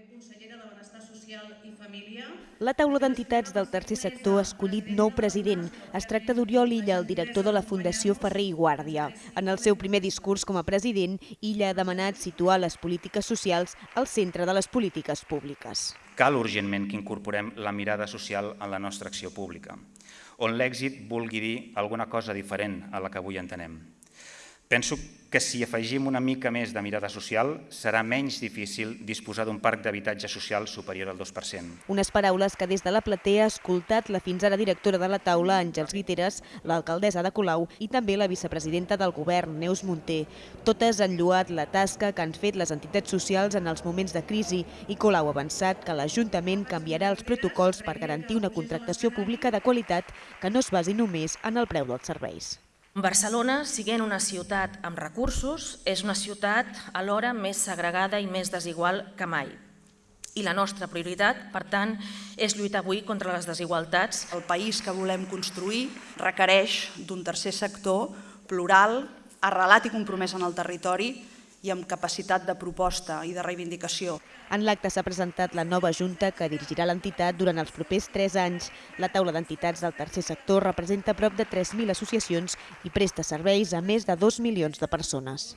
també consellera de Benestar Social i Família. La taula d'entitats del tercer sector ha escollit nou president. Es tracta d'Oriol Illa, el director de la Fundació Ferrer i Guàrdia. En el seu primer discurs com a president, Illa ha demanat situar les polítiques socials al centre de les polítiques públiques. Cal urgentment que incorporem la mirada social en la nostra acció pública, on l'èxit vulgui dir alguna cosa diferent a la que avui entenem. Penso que si afegim una mica més de mirada social, serà menys difícil disposar d'un parc d'habitatge social superior al 2%. Unes paraules que des de la platea ha escoltat la fins ara directora de la taula, Àngels Guiteres, l'alcaldessa de Colau i també la vicepresidenta del govern, Neus Munté. Totes han lluat la tasca que han fet les entitats socials en els moments de crisi i Colau ha avançat que l'Ajuntament canviarà els protocols per garantir una contractació pública de qualitat que no es basi només en el preu dels serveis. Barcelona, siguent una ciutat amb recursos, és una ciutat alhora més segregada i més desigual que mai. I la nostra prioritat, per tant, és lluitar avui contra les desigualtats. El país que volem construir requereix d'un tercer sector plural, arrelat i compromès en el territori i amb capacitat de proposta i de reivindicació. En l'acte s'ha presentat la nova Junta que dirigirà l'entitat durant els propers tres anys. La taula d'entitats del tercer sector representa prop de 3.000 associacions i presta serveis a més de 2 milions de persones.